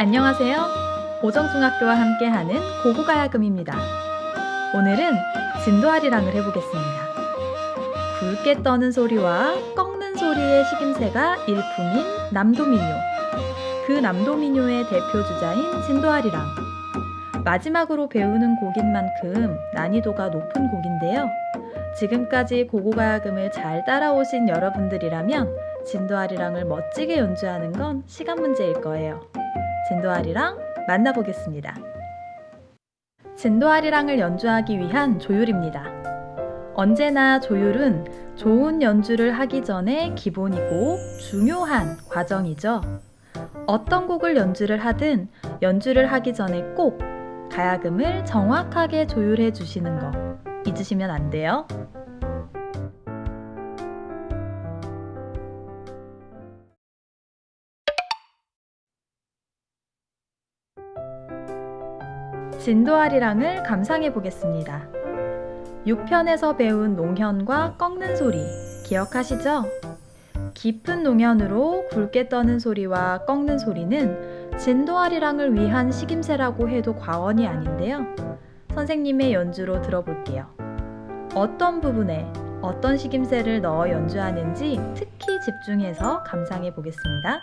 안녕하세요. 오정중학교와 함께하는 고고가야금입니다. 오늘은 진도아리랑을 해보겠습니다. 굵게 떠는 소리와 꺾는 소리의 식임새가 일품인 남도민요. 그 남도민요의 대표 주자인 진도아리랑. 마지막으로 배우는 곡인 만큼 난이도가 높은 곡인데요. 지금까지 고고가야금을 잘 따라오신 여러분들이라면 진도아리랑을 멋지게 연주하는 건 시간 문제일 거예요. 진도아리랑 만나보겠습니다. 진도아리랑을 연주하기 위한 조율입니다. 언제나 조율은 좋은 연주를 하기 전에 기본이고 중요한 과정이죠. 어떤 곡을 연주를 하든 연주를 하기 전에 꼭 가야금을 정확하게 조율해 주시는 거 잊으시면 안 돼요. 진도아리랑을 감상해 보겠습니다. 6편에서 배운 농현과 꺾는 소리 기억하시죠? 깊은 농현으로 굵게 떠는 소리와 꺾는 소리는 진도아리랑을 위한 식임새라고 해도 과언이 아닌데요. 선생님의 연주로 들어볼게요. 어떤 부분에 어떤 식임새를 넣어 연주하는지 특히 집중해서 감상해 보겠습니다.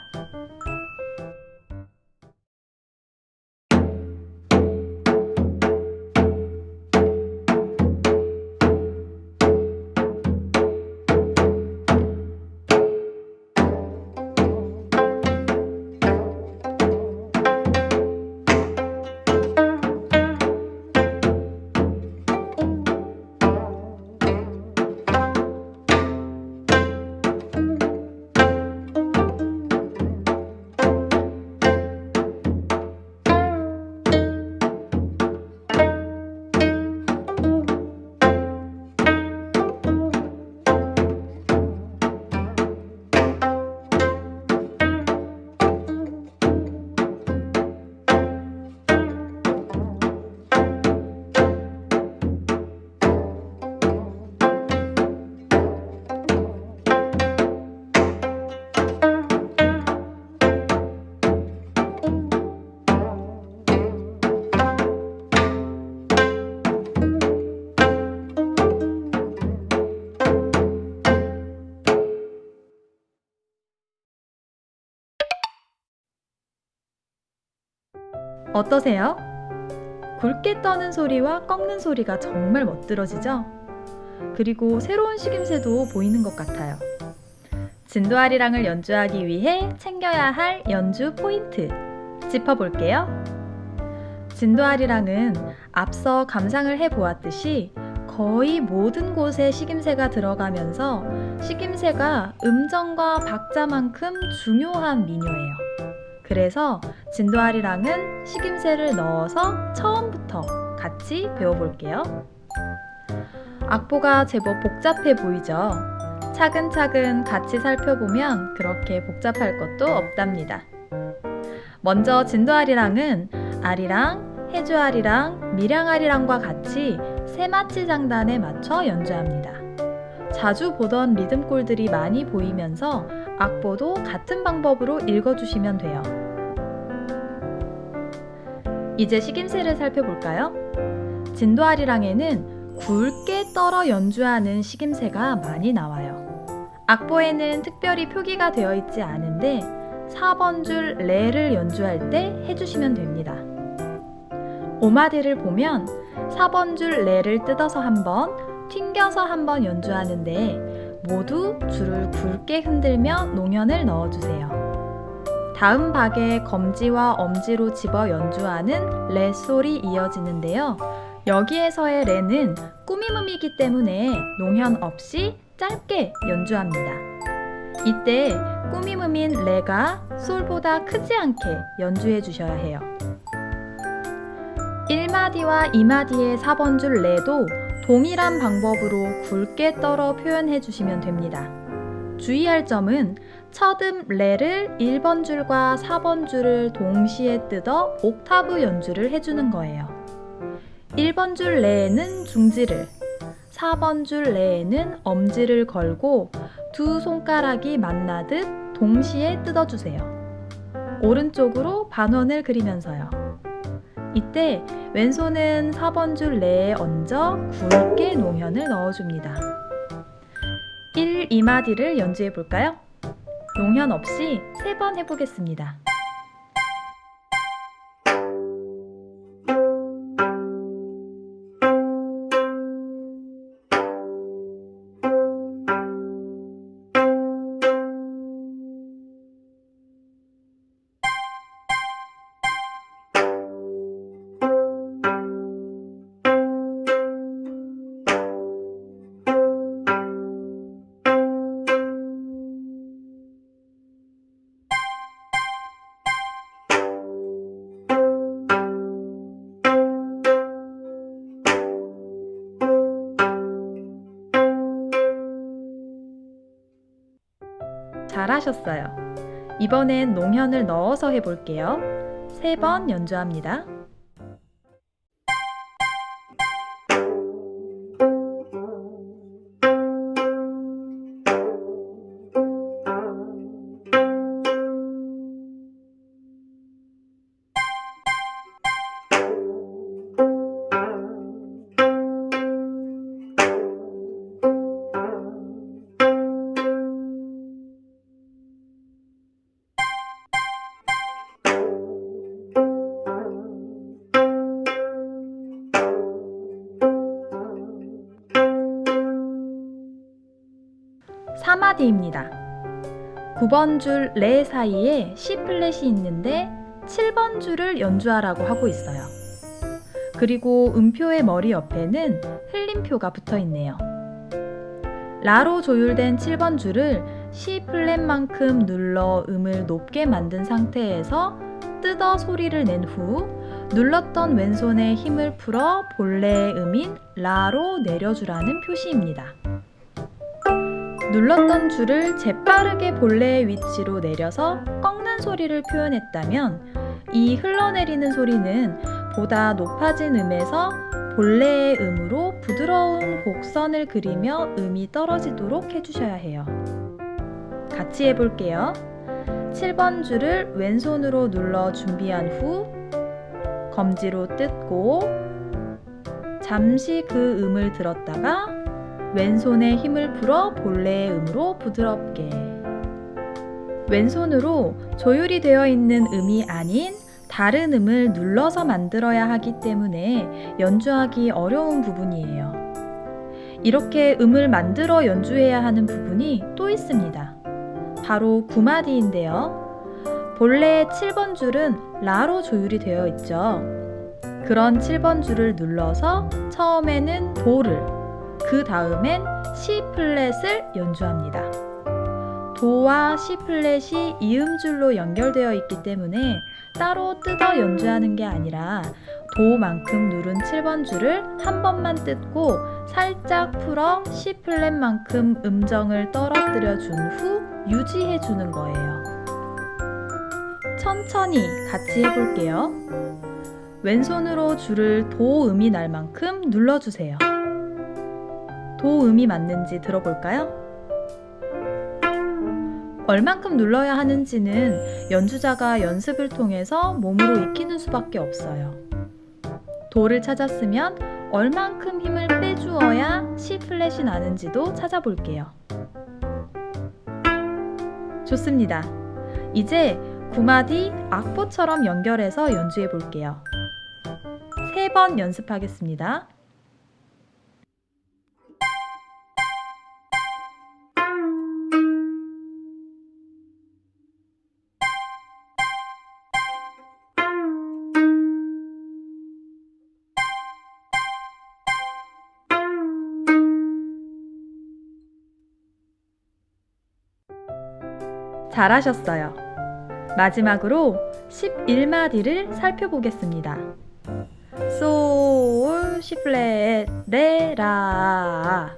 어떠세요? 굵게 떠는 소리와 꺾는 소리가 정말 멋들어지죠? 그리고 새로운 식임새도 보이는 것 같아요. 진도아리랑을 연주하기 위해 챙겨야 할 연주 포인트 짚어볼게요. 진도아리랑은 앞서 감상을 해보았듯이 거의 모든 곳에 식임새가 들어가면서 식임새가 음정과 박자만큼 중요한 민요예요. 그래서 진도아리랑은 식임새를 넣어서 처음부터 같이 배워볼게요. 악보가 제법 복잡해 보이죠? 차근차근 같이 살펴보면 그렇게 복잡할 것도 없답니다. 먼저 진도아리랑은 아리랑, 해주아리랑, 밀양아리랑과 같이 세마치 장단에 맞춰 연주합니다. 자주 보던 리듬골들이 많이 보이면서 악보도 같은 방법으로 읽어주시면 돼요. 이제 식임새를 살펴볼까요? 진도아리랑에는 굵게 떨어 연주하는 식임새가 많이 나와요. 악보에는 특별히 표기가 되어 있지 않은데 4번 줄 레를 연주할 때 해주시면 됩니다. 오마디를 보면 4번 줄 레를 뜯어서 한번 튕겨서 한번 연주하는데 모두 줄을 굵게 흔들며 농연을 넣어주세요. 다음 박에 검지와 엄지로 집어 연주하는 레 솔이 이어지는데요. 여기에서의 레는 꾸미음이기 때문에 농현 없이 짧게 연주합니다. 이때 꾸미음인 레가 솔보다 크지 않게 연주해 주셔야 해요. 1마디와 2마디의 4번 줄 레도 동일한 방법으로 굵게 떨어 표현해 주시면 됩니다. 주의할 점은 첫음 레를 1번 줄과 4번 줄을 동시에 뜯어 옥타브 연주를 해주는 거예요. 1번 줄 레에는 중지를, 4번 줄 레에는 엄지를 걸고 두 손가락이 만나듯 동시에 뜯어주세요. 오른쪽으로 반원을 그리면서요. 이때 왼손은 4번 줄 내에 얹어 굵게 농현을 넣어줍니다. 1, 2마디를 연주해 볼까요? 농현 없이 3번 해보겠습니다. 잘하셨어요. 이번엔 농현을 넣어서 해볼게요. 세 번 연주합니다. 사마디입니다 9번 줄 레 사이에 C 플랫이 있는데 7번 줄을 연주하라고 하고 있어요. 그리고 음표의 머리 옆에는 흘림표가 붙어 있네요. 라로 조율된 7번 줄을 C 플랫만큼 눌러 음을 높게 만든 상태에서 뜯어 소리를 낸 후 눌렀던 왼손에 힘을 풀어 본래의 음인 라로 내려주라는 표시입니다. 눌렀던 줄을 재빠르게 본래의 위치로 내려서 꺾는 소리를 표현했다면 이 흘러내리는 소리는 보다 높아진 음에서 본래의 음으로 부드러운 곡선을 그리며 음이 떨어지도록 해주셔야 해요. 같이 해볼게요. 7번 줄을 왼손으로 눌러 준비한 후 검지로 뜯고 잠시 그 음을 들었다가 왼손에 힘을 풀어 본래의 음으로 부드럽게 왼손으로 조율이 되어 있는 음이 아닌 다른 음을 눌러서 만들어야 하기 때문에 연주하기 어려운 부분이에요. 이렇게 음을 만들어 연주해야 하는 부분이 또 있습니다. 바로 구마디인데요. 본래의 7번 줄은 라로 조율이 되어 있죠. 그런 7번 줄을 눌러서 처음에는 도를 그 다음엔 C 플랫을 연주합니다. 도와 C 플랫이 이음줄로 연결되어 있기 때문에 따로 뜯어 연주하는 게 아니라 도만큼 누른 7번 줄을 한 번만 뜯고 살짝 풀어 C 플랫만큼 음정을 떨어뜨려 준 후 유지해 주는 거예요. 천천히 같이 해볼게요. 왼손으로 줄을 도 음이 날 만큼 눌러주세요. 도음이 맞는지 들어볼까요? 얼만큼 눌러야 하는지는 연주자가 연습을 통해서 몸으로 익히는 수밖에 없어요. 도를 찾았으면 얼만큼 힘을 빼주어야 C 플랫이 나는지도 찾아볼게요. 좋습니다. 이제 구마디 악보처럼 연결해서 연주해 볼게요. 세 번 연습하겠습니다. 잘하셨어요. 마지막으로 11마디를 살펴보겠습니다. 솔, 시플렛, 레, 라.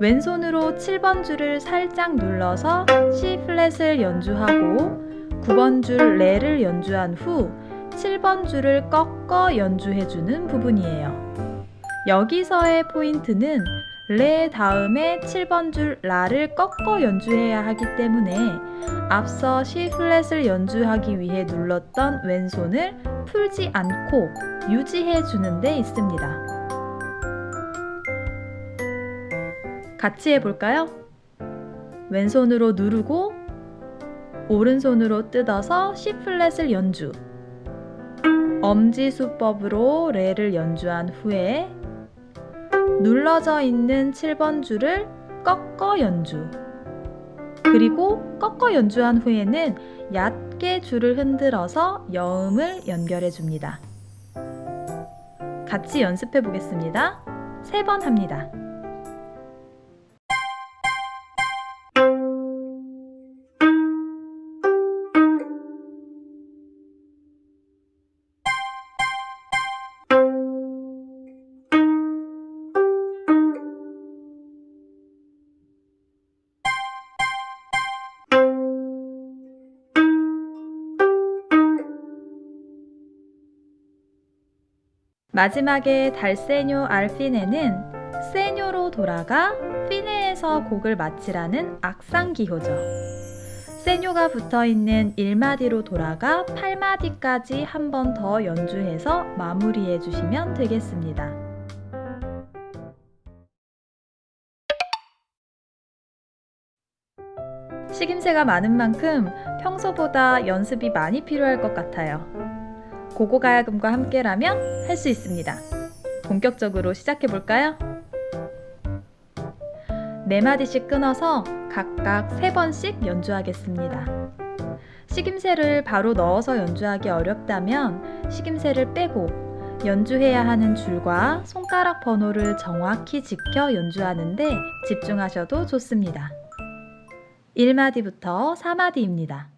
왼손으로 7번 줄을 살짝 눌러서 C 플랫을 연주하고 9번 줄 레를 연주한 후 7번 줄을 꺾어 연주해주는 부분이에요. 여기서의 포인트는 레 다음에 7번 줄 라를 꺾어 연주해야 하기 때문에 앞서 C 플랫을 연주하기 위해 눌렀던 왼손을 풀지 않고 유지해 주는 데 있습니다. 같이 해볼까요? 왼손으로 누르고 오른손으로 뜯어서 C 플랫을 연주 엄지 수법으로 레를 연주한 후에 눌러져 있는 7번 줄을 꺾어 연주 그리고 꺾어 연주한 후에는 얕게 줄을 흔들어서 여음을 연결해 줍니다. 같이 연습해 보겠습니다. 세 번 합니다. 마지막에 달세뇨 알피네는 세뇨로 돌아가 피네에서 곡을 마치라는 악상기호죠. 세뇨가 붙어있는 1마디로 돌아가 8마디까지 한 번 더 연주해서 마무리해 주시면 되겠습니다. 식임새가 많은 만큼 평소보다 연습이 많이 필요할 것 같아요. 고고가야금과 함께라면 할 수 있습니다. 본격적으로 시작해 볼까요? 네 마디씩 끊어서 각각 세 번씩 연주하겠습니다. 식임새를 바로 넣어서 연주하기 어렵다면 식임새를 빼고 연주해야 하는 줄과 손가락 번호를 정확히 지켜 연주하는데 집중하셔도 좋습니다. 1마디부터 4마디입니다.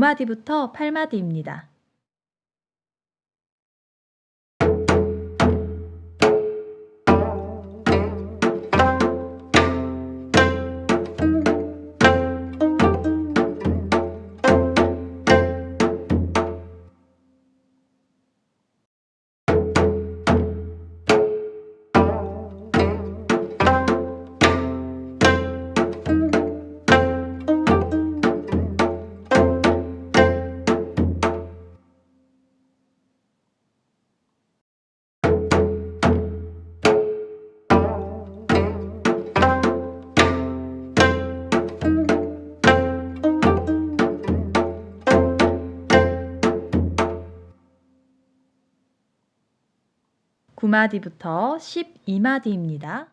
오마디부터 8마디입니다. 구마디부터 12마디입니다.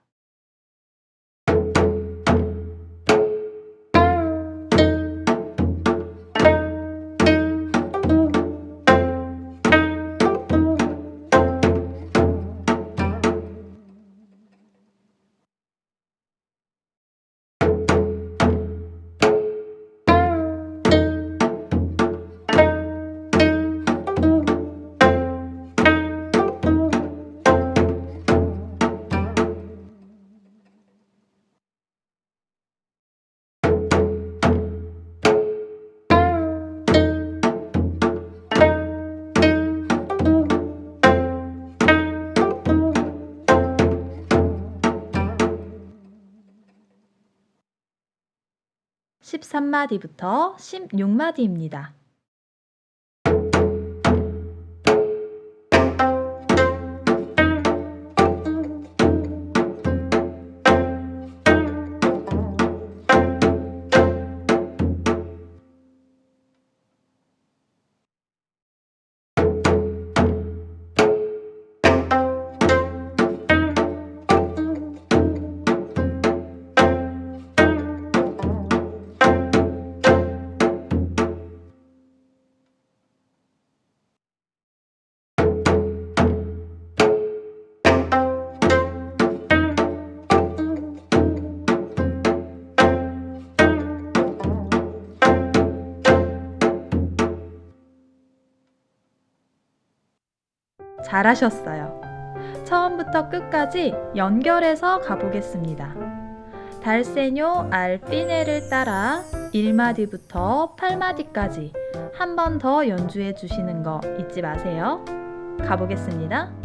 (13마디부터) (16마디입니다) 잘하셨어요. 처음부터 끝까지 연결해서 가보겠습니다. 달세뇨 알피네를 따라 1마디부터 8마디까지 한 번 더 연주해 주시는 거 잊지 마세요. 가보겠습니다.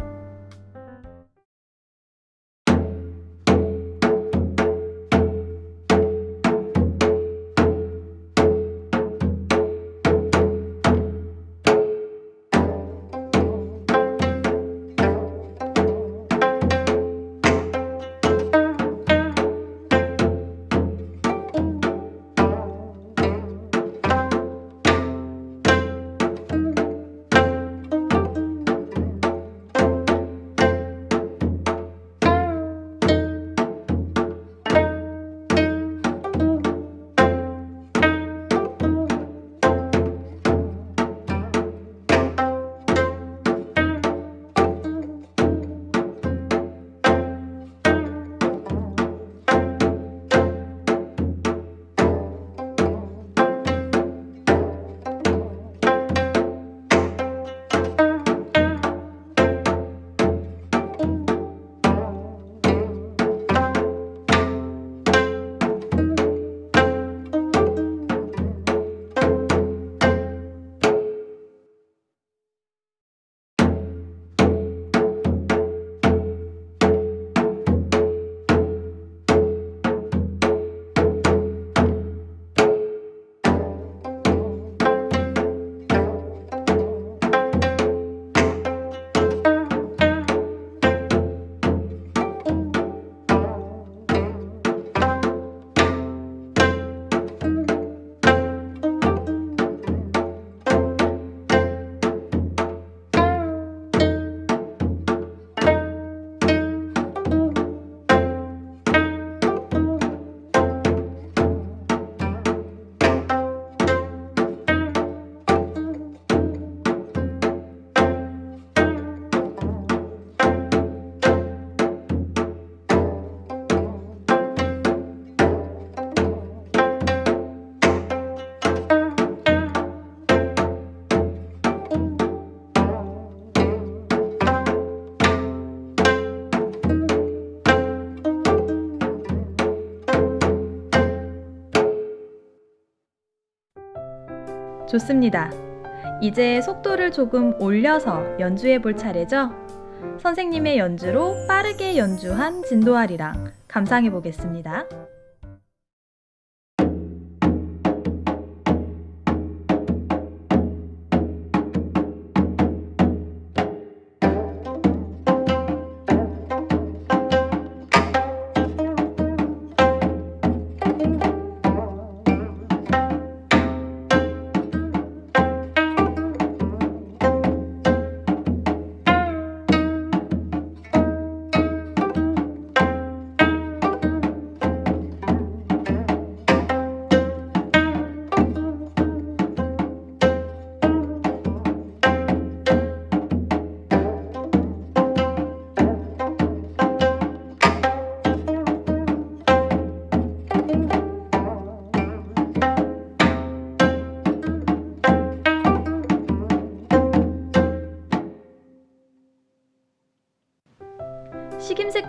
좋습니다. 이제 속도를 조금 올려서 연주해 볼 차례죠? 선생님의 연주로 빠르게 연주한 진도아리랑 감상해 보겠습니다.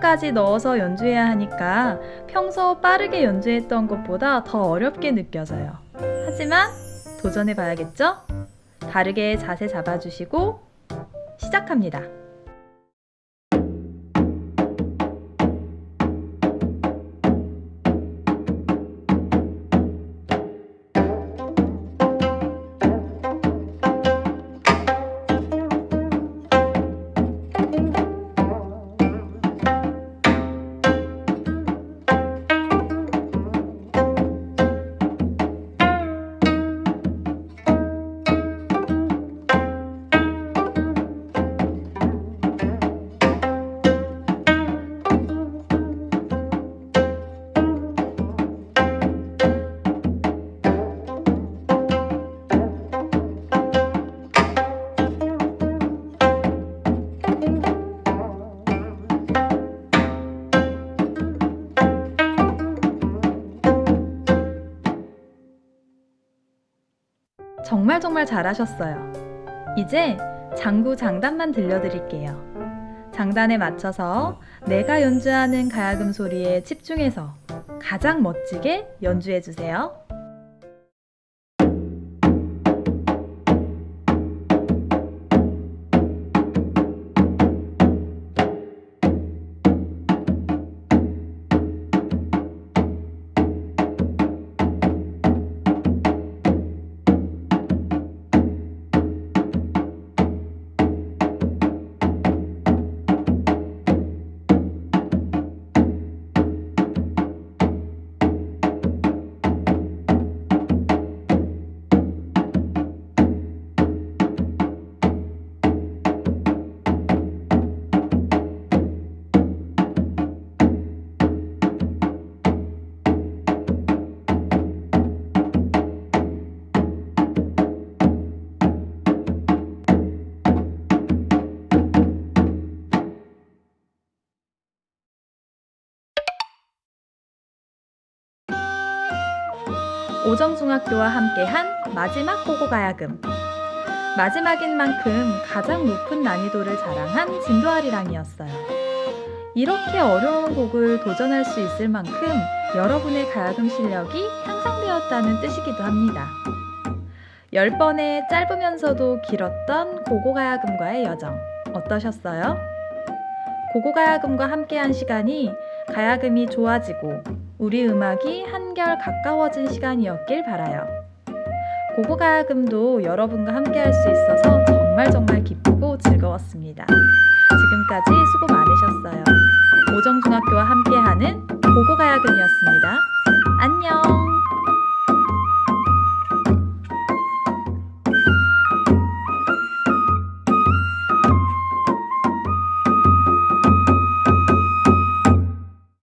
식임새까지 넣어서 연주해야 하니까 평소 빠르게 연주했던 것보다 더 어렵게 느껴져요. 하지만 도전해 봐야겠죠? 바르게 자세 잡아주시고 시작합니다. 정말 잘하셨어요. 이제 장구 장단만 들려드릴게요. 장단에 맞춰서 내가 연주하는 가야금 소리에 집중해서 가장 멋지게 연주해 주세요. 오정중학교와 함께한 마지막 고고가야금 마지막인 만큼 가장 높은 난이도를 자랑한 진도아리랑이었어요. 이렇게 어려운 곡을 도전할 수 있을 만큼 여러분의 가야금 실력이 향상되었다는 뜻이기도 합니다. 10번의 짧으면서도 길었던 고고가야금과의 여정 어떠셨어요? 고고가야금과 함께한 시간이 가야금이 좋아지고 우리 음악이 한결 가까워진 시간이었길 바라요. 고고가야금도 여러분과 함께 할 수 있어서 정말 정말 기쁘고 즐거웠습니다. 지금까지 수고 많으셨어요. 오정중학교와 함께하는 고고가야금이었습니다. 안녕!